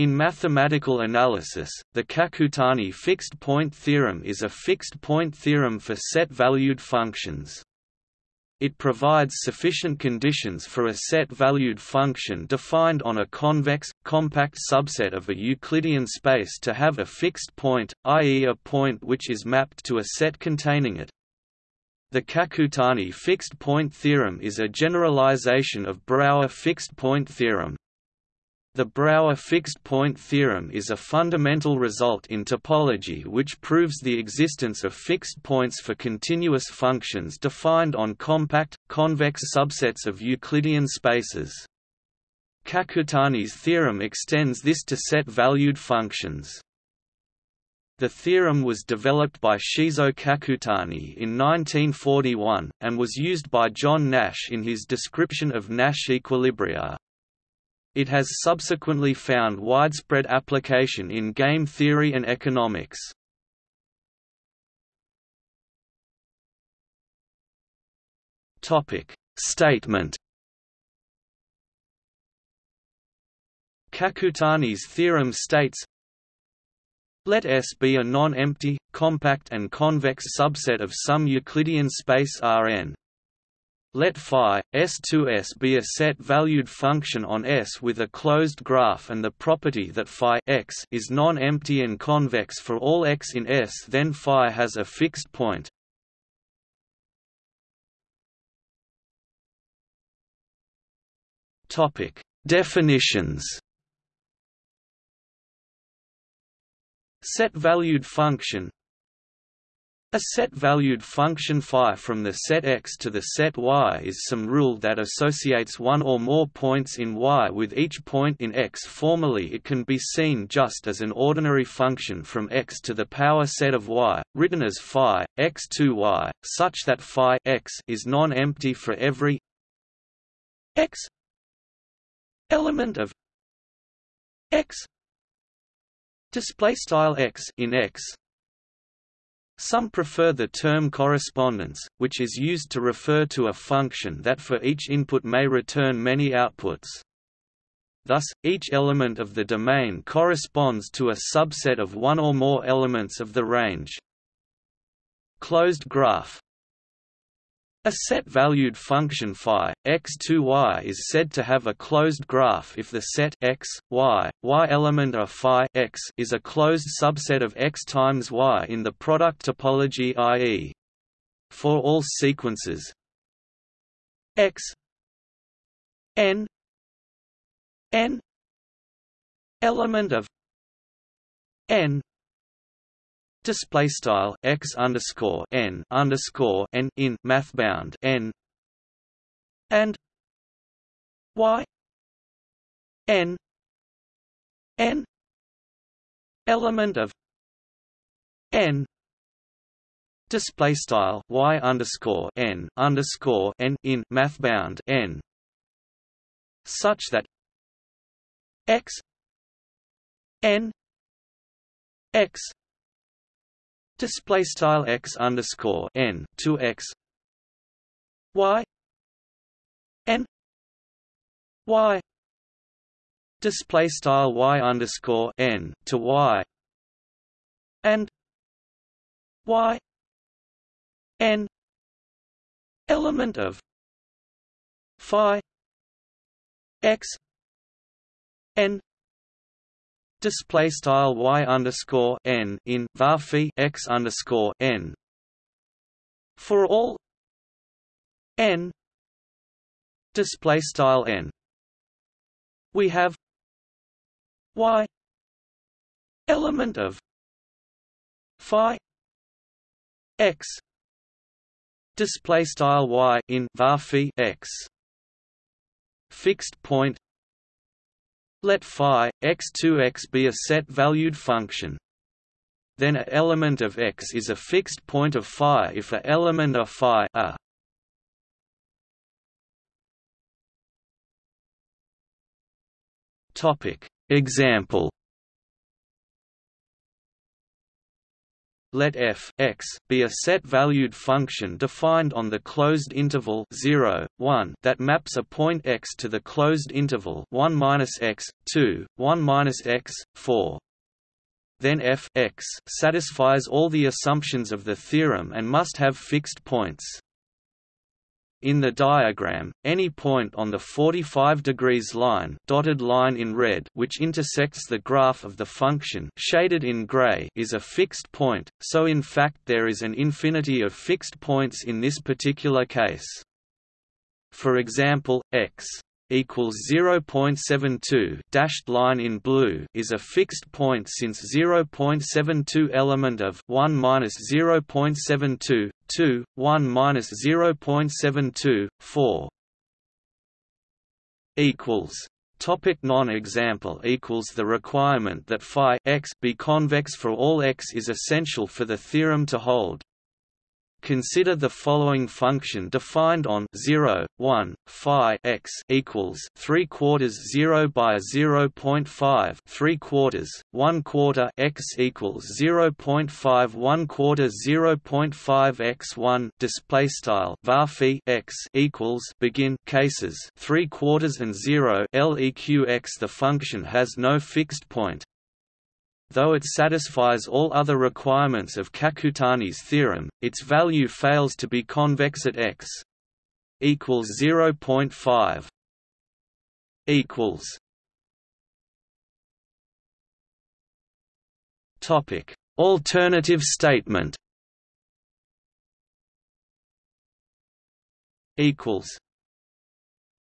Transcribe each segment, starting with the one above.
In mathematical analysis, the Kakutani fixed-point theorem is a fixed-point theorem for set-valued functions. It provides sufficient conditions for a set-valued function defined on a convex, compact subset of a Euclidean space to have a fixed point, i.e. a point which is mapped to a set containing it. The Kakutani fixed-point theorem is a generalization of Brouwer fixed-point theorem. The Brouwer fixed-point theorem is a fundamental result in topology which proves the existence of fixed points for continuous functions defined on compact, convex subsets of Euclidean spaces. Kakutani's theorem extends this to set-valued functions. The theorem was developed by Shizuo Kakutani in 1941, and was used by John Nash in his description of Nash equilibria. It has subsequently found widespread application in game theory and economics. Statement Kakutani's theorem states Let S be a non-empty, compact and convex subset of some Euclidean space Rn let phi S2S be a set-valued function on S with a closed graph and the property that phi x is non-empty and convex for all x in S then phi has a fixed point. Topic: Definitions. Set-valued function a set-valued function phi from the set x to the set y is some rule that associates one or more points in y with each point in x. Formally it can be seen just as an ordinary function from x to the power set of y, written as phi, x to y, such that phi x is non-empty for every x element of x display style x in x some prefer the term correspondence, which is used to refer to a function that for each input may return many outputs. Thus, each element of the domain corresponds to a subset of one or more elements of the range. Closed graph a set-valued function phi x to y is said to have a closed graph if the set x, y, y element of phi x is a closed subset of x times y in the product topology i.e. for all sequences x n n element of n display style x underscore n underscore n in mathbound n and y n n element of n display style y underscore n underscore n in mathbound n such that x n x display style x underscore n to x. Y. N. Y. Display style y underscore n to y. And y. N. Element of phi x n display style y underscore n in var x underscore n. For all n display style n. We have y element of phi x display style y in var x. Fixed point let phi x2x be a set-valued function. Then a element of x is a fixed point of phi if a element of phi a. Topic example. Let f x be a set-valued function defined on the closed interval 0, 1 that maps a point x to the closed interval 1 x, 2, 1 x, 4. Then f x satisfies all the assumptions of the theorem and must have fixed points. In the diagram, any point on the 45 degrees line, dotted line in red, which intersects the graph of the function, shaded in gray, is a fixed point. So in fact there is an infinity of fixed points in this particular case. For example, x equals 0.72 dashed line in blue is a fixed point since 0.72 element of 1 minus 0.72 2 1 minus 0.72 4 equals Topic non-example equals the requirement that phi x be convex for all x is essential for the theorem to hold. Consider the following function defined on 0, 1, phi x equals 3 quarters 0 by 0.5 3 quarters 1 quarter x equals 0.5 1 quarter 0.5 x 1 display style var x equals begin cases 3 quarters and 0 leq x. The function has no fixed point Though it satisfies all other requirements of Kakutani's theorem, its value fails to be convex at x equals 0.5 equals Topic Alternative statement equals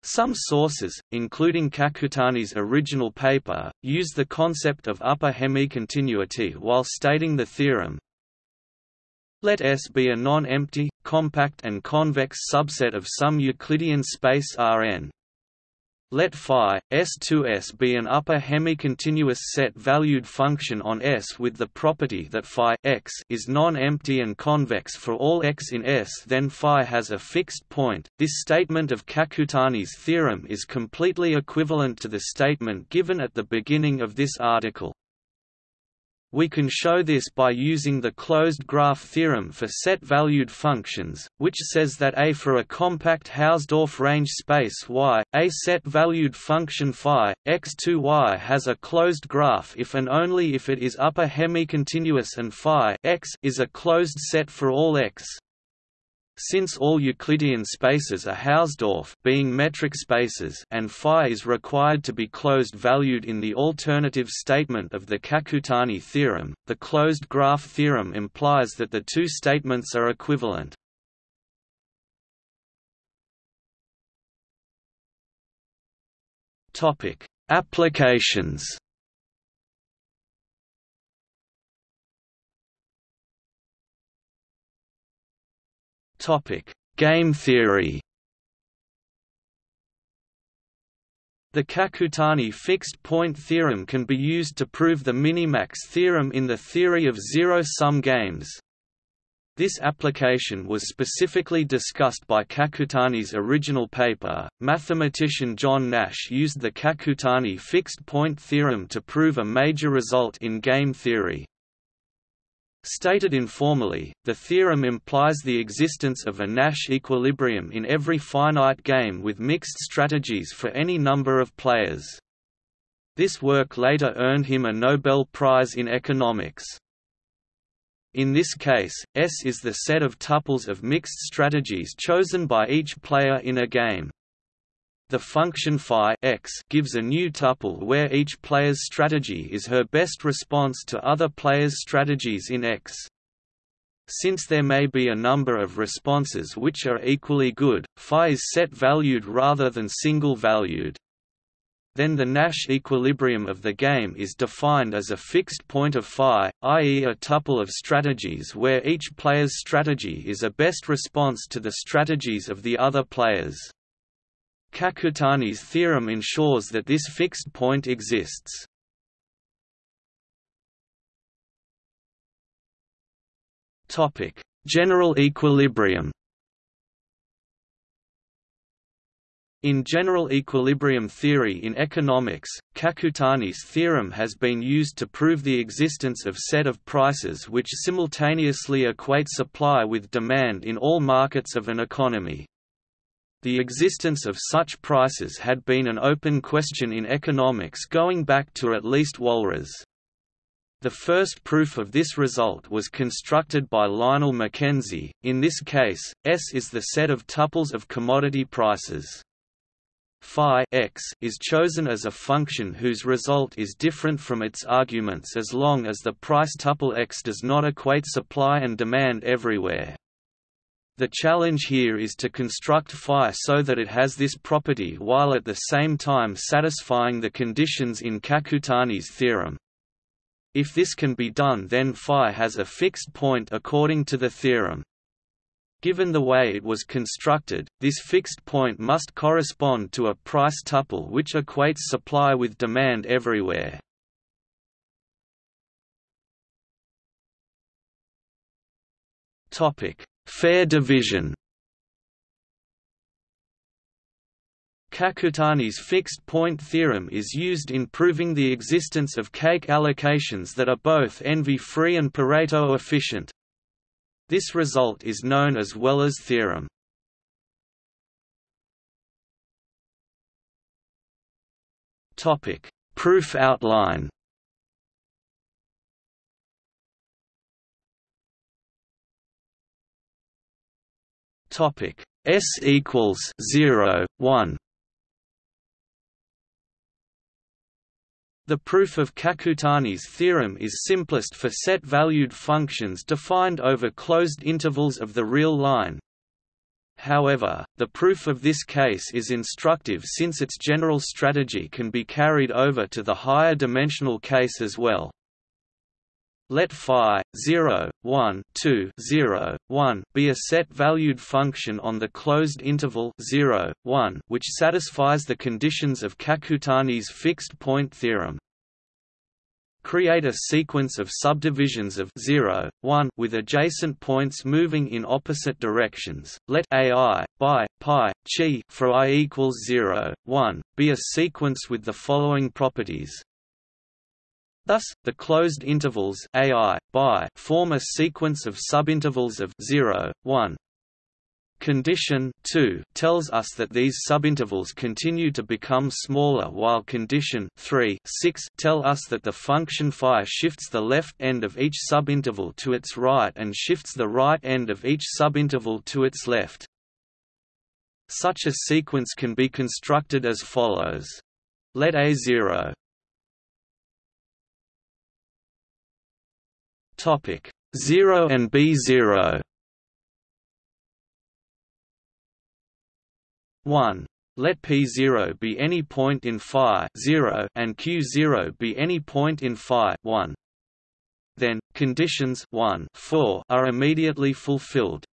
some sources, including Kakutani's original paper, use the concept of upper hemicontinuity while stating the theorem. Let S be a non-empty, compact and convex subset of some Euclidean space Rn let phi S2S be an upper hemicontinuous set-valued function on S with the property that phi x is non-empty and convex for all x in S then phi has a fixed point. This statement of Kakutani's theorem is completely equivalent to the statement given at the beginning of this article. We can show this by using the closed graph theorem for set-valued functions, which says that A for a compact Hausdorff range space Y, a set-valued function phi, x2y has a closed graph if and only if it is upper hemicontinuous and phi x is a closed set for all x. Since all Euclidean spaces are Hausdorff being metric spaces and phi is required to be closed-valued in the alternative statement of the Kakutani theorem, the closed graph theorem implies that the two statements are equivalent. Applications Topic: Game theory. The Kakutani fixed-point theorem can be used to prove the minimax theorem in the theory of zero-sum games. This application was specifically discussed by Kakutani's original paper. Mathematician John Nash used the Kakutani fixed-point theorem to prove a major result in game theory. Stated informally, the theorem implies the existence of a Nash equilibrium in every finite game with mixed strategies for any number of players. This work later earned him a Nobel Prize in economics. In this case, S is the set of tuples of mixed strategies chosen by each player in a game. The function phi x gives a new tuple where each player's strategy is her best response to other players' strategies in X. Since there may be a number of responses which are equally good, phi is set-valued rather than single-valued. Then the Nash equilibrium of the game is defined as a fixed point of phi, i.e. a tuple of strategies where each player's strategy is a best response to the strategies of the other players. Kakutani's theorem ensures that this fixed point exists. Topic: General equilibrium. In general equilibrium theory in economics, Kakutani's theorem has been used to prove the existence of set of prices which simultaneously equate supply with demand in all markets of an economy. The existence of such prices had been an open question in economics going back to at least Walras. The first proof of this result was constructed by Lionel McKenzie. In this case, S is the set of tuples of commodity prices phi x is chosen as a function whose result is different from its arguments as long as the price tuple x does not equate supply and demand everywhere. The challenge here is to construct phi so that it has this property while at the same time satisfying the conditions in Kakutani's theorem. If this can be done then phi has a fixed point according to the theorem. Given the way it was constructed, this fixed point must correspond to a price tuple which equates supply with demand everywhere. Topic: Fair division. Kakutani's fixed point theorem is used in proving the existence of cake allocations that are both envy-free and Pareto efficient. This result is known as Weller's theorem. Proof outline. Topic: S equals 0, 1 The proof of Kakutani's theorem is simplest for set-valued functions defined over closed intervals of the real line. However, the proof of this case is instructive since its general strategy can be carried over to the higher dimensional case as well. Let phi 0, 1, 2, 0, 1 be a set-valued function on the closed interval 0, 1 which satisfies the conditions of Kakutani's fixed-point theorem. Create a sequence of subdivisions of 0, 1 with adjacent points moving in opposite directions. Let ai by pi chi for i equals 0, 1 be a sequence with the following properties. Thus, the closed intervals ai by form a sequence of subintervals of 0, 1. Condition 2 tells us that these subintervals continue to become smaller while condition 3 6 tell us that the function phi shifts the left end of each subinterval to its right and shifts the right end of each subinterval to its left. Such a sequence can be constructed as follows. Let A0 Topic. 0 and B0 1 let p0 be any point in phi 0 and q0 be any point in phi 1 then conditions 1 4 are immediately fulfilled.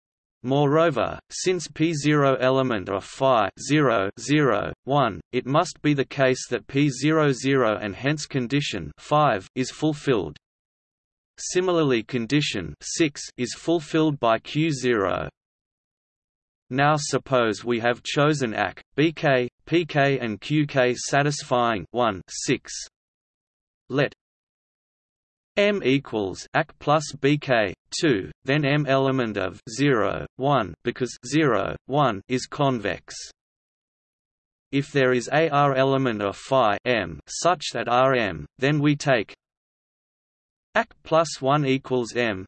Moreover, since p0 element of phi 0, 0, 1, it must be the case that p0 0 and hence condition 5 is fulfilled. Similarly condition 6 is fulfilled by Q0. Now suppose we have chosen AC, BK, PK and QK satisfying 1 6. Let M equals AC plus BK 2, then M element of 0 1 because 0 1 is convex. If there is a R element of phi m such that Rm, then we take AC plus 1 equals M.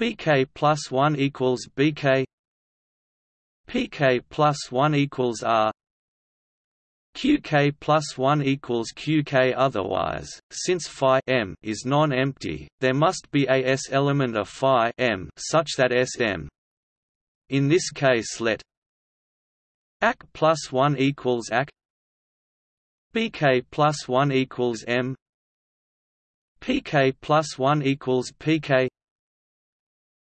BK plus 1 equals BK PK plus 1 equals R. QK plus 1 equals QK otherwise, since phi m is non-empty, there must be a S element of phi m such that Sm. In this case let AC plus 1 equals AC BK plus 1 equals M pk plus 1 equals pk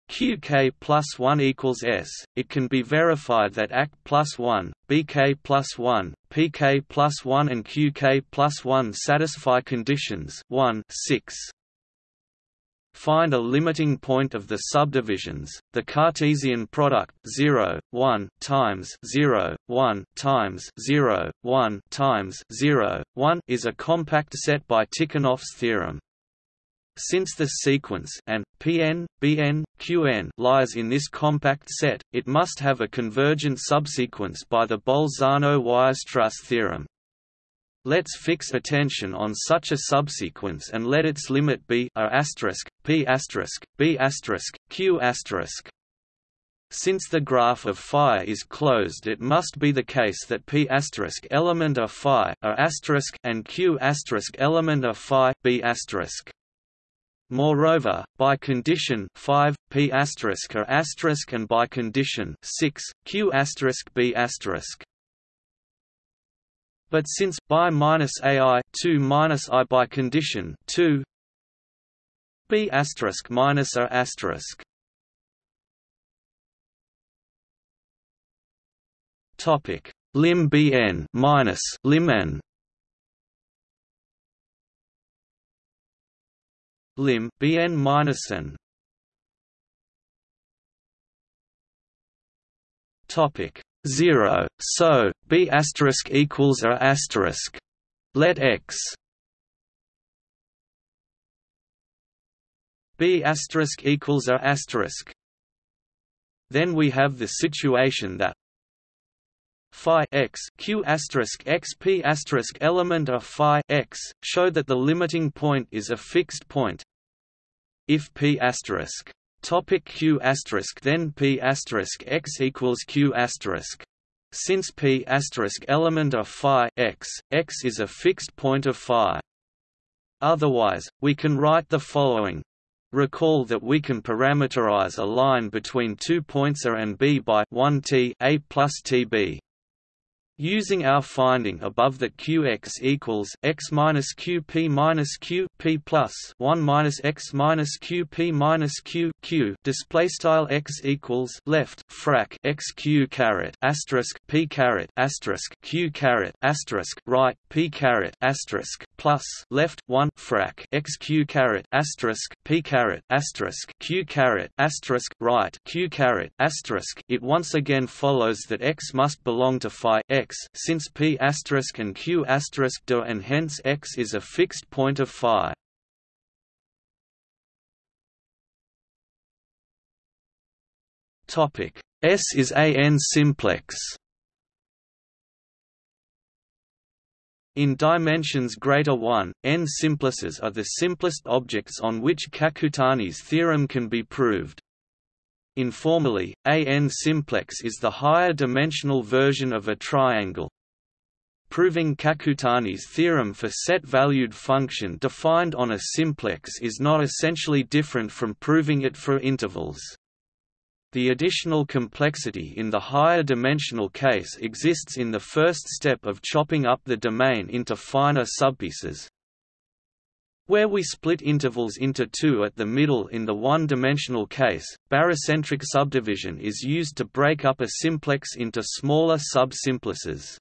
qk plus 1 equals s, it can be verified that AC plus 1, bk plus 1, pk plus 1 and qk plus 1 satisfy conditions 1 6. find a limiting point of the subdivisions. The Cartesian product 0, 1 times 0, 1 times 0, 1 times 0, 1 is a compact set by Tikhonov's theorem. Since the sequence and Pn, Bn, Qn lies in this compact set, it must have a convergent subsequence by the Bolzano-Weierstrass theorem. Let's fix attention on such a subsequence and let its limit be a asterisk, p asterisk, b asterisk, q asterisk. Since the graph of phi is closed it must be the case that p asterisk element of phi asterisk and q asterisk element of phi b asterisk. Moreover, by condition 5 p asterisk a asterisk and by condition 6 q asterisk b asterisk. But since by minus ai 2 minus i by condition 2 b asterisk minus a asterisk. Topic. Lim bn minus lim n lim minus n topic 0, so b asterisk equals a asterisk. Let x b asterisk equals a asterisk. Then we have the situation that phi x q asterisk x p asterisk element of phi x show that the limiting point is a fixed point. If p asterisk Topic Q asterisk then P asterisk x equals Q asterisk. Since P asterisk element of phi x, x is a fixed point of phi. Otherwise, we can write the following. Recall that we can parameterize a line between two points A and B by 1 t a plus tb. Using our finding above that qx equals x minus qp minus q p plus 1 minus x minus qp minus q q display style x equals left frac x q caret asterisk p caret asterisk q caret asterisk right p caret asterisk plus left 1 frac x q caret asterisk p caret asterisk q caret asterisk right q caret asterisk it once again follows that x must belong to phi x since p asterisk and q asterisk do and hence x is a fixed point of phi. Topic S is a n simplex. In dimensions greater 1, n simplices are the simplest objects on which Kakutani's theorem can be proved. Informally, a n simplex is the higher dimensional version of a triangle. Proving Kakutani's theorem for set-valued function defined on a simplex is not essentially different from proving it for intervals. The additional complexity in the higher dimensional case exists in the first step of chopping up the domain into finer subpieces, where we split intervals into two at the middle in the one-dimensional case, barycentric subdivision is used to break up a simplex into smaller sub-simplices.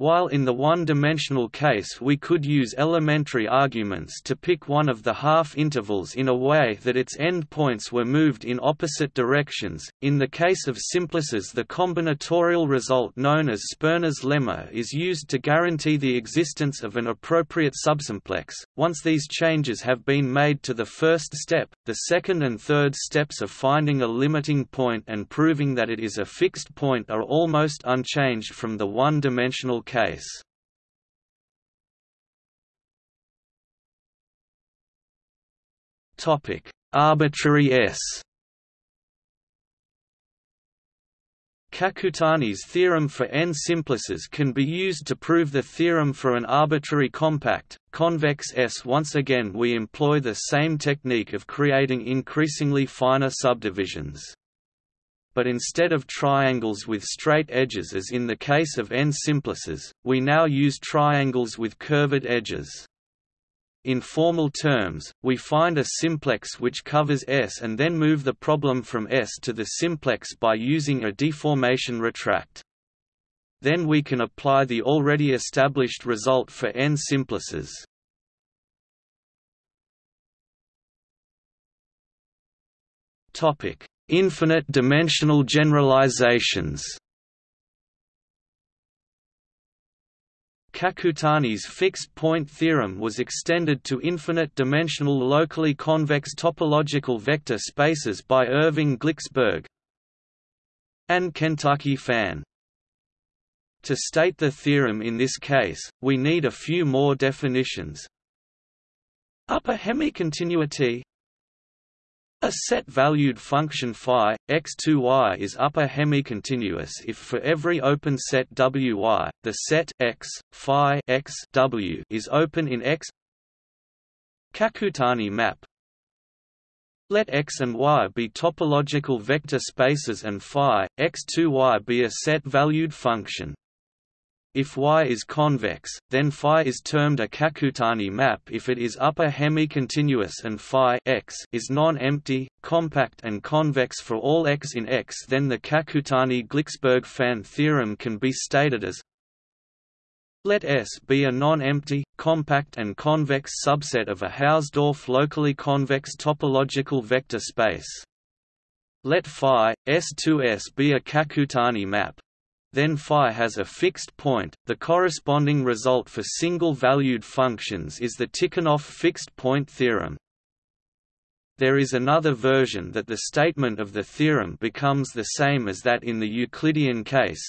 While in the one-dimensional case we could use elementary arguments to pick one of the half-intervals in a way that its endpoints were moved in opposite directions, in the case of simplices the combinatorial result known as Sperner's lemma is used to guarantee the existence of an appropriate subsimplex. Once these changes have been made to the first step, the second and third steps of finding a limiting point and proving that it is a fixed point are almost unchanged from the one-dimensional case. Topic: Arbitrary S. Kakutani's theorem for n simplices can be used to prove the theorem for an arbitrary compact, convex S. Once again we employ the same technique of creating increasingly finer subdivisions but instead of triangles with straight edges as in the case of n simplices, we now use triangles with curved edges. In formal terms, we find a simplex which covers S and then move the problem from S to the simplex by using a deformation retract. Then we can apply the already established result for n simplices. Topic: Infinite dimensional generalizations. Kakutani's fixed-point theorem was extended to infinite-dimensional locally convex topological vector spaces by Irving Glicksberg and Kentucky Fan. To state the theorem in this case, we need a few more definitions. Upper hemicontinuity a set-valued function phi, x2y is upper hemicontinuous if for every open set wy, the set x, phi x w is open in X. Kakutani map Let X and Y be topological vector spaces and phi, x2y be a set-valued function. If Y is convex, then phi is termed a Kakutani map if it is upper hemi-continuous and phi x is non-empty, compact and convex for all x in X then the Kakutani-Glicksberg-Fan theorem can be stated as let S be a non-empty, compact and convex subset of a Hausdorff locally convex topological vector space. Let phi, S2S be a Kakutani map, then phi has a fixed point. The corresponding result for single-valued functions is the Tikhonov fixed point theorem. There is another version that the statement of the theorem becomes the same as that in the Euclidean case.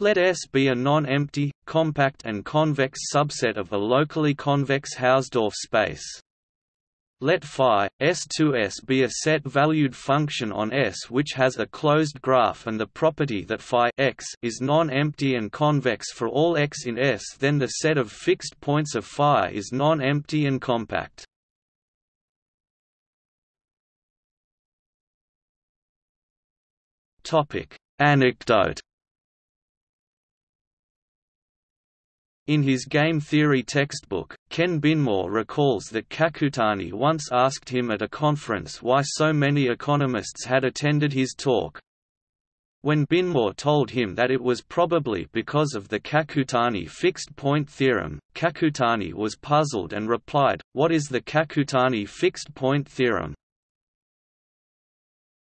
Let S be a non-empty, compact and convex subset of a locally convex Hausdorff space. Let phi S2S be a set-valued function on S which has a closed graph and the property that phi x is non-empty and convex for all x in S then the set of fixed points of phi is non-empty and compact. Topic: Anecdote In his game theory textbook, Ken Binmore recalls that Kakutani once asked him at a conference why so many economists had attended his talk. When Binmore told him that it was probably because of the Kakutani fixed-point theorem, Kakutani was puzzled and replied, What is the Kakutani fixed-point theorem?